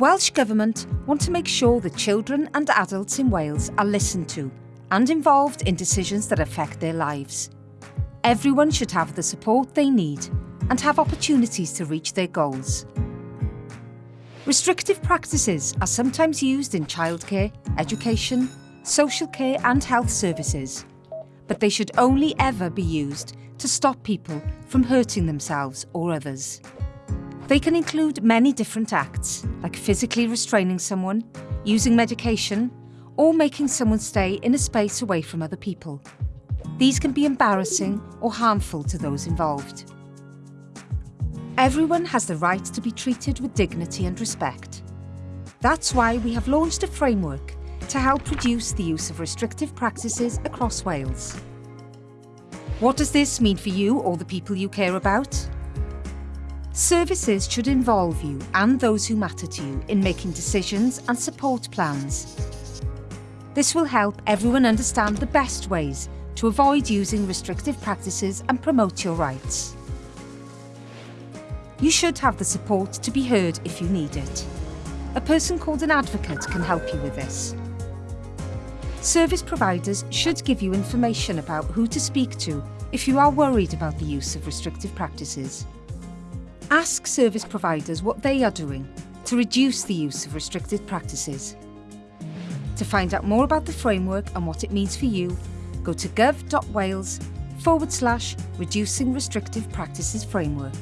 Welsh Government want to make sure that children and adults in Wales are listened to and involved in decisions that affect their lives. Everyone should have the support they need and have opportunities to reach their goals. Restrictive practices are sometimes used in childcare, education, social care and health services, but they should only ever be used to stop people from hurting themselves or others. They can include many different acts, like physically restraining someone, using medication, or making someone stay in a space away from other people. These can be embarrassing or harmful to those involved. Everyone has the right to be treated with dignity and respect. That's why we have launched a framework to help reduce the use of restrictive practices across Wales. What does this mean for you or the people you care about? Services should involve you and those who matter to you in making decisions and support plans. This will help everyone understand the best ways to avoid using restrictive practices and promote your rights. You should have the support to be heard if you need it. A person called an advocate can help you with this. Service providers should give you information about who to speak to if you are worried about the use of restrictive practices. Ask service providers what they are doing to reduce the use of restricted practices. To find out more about the framework and what it means for you, go to gov.wales forward slash reducing restrictive practices framework.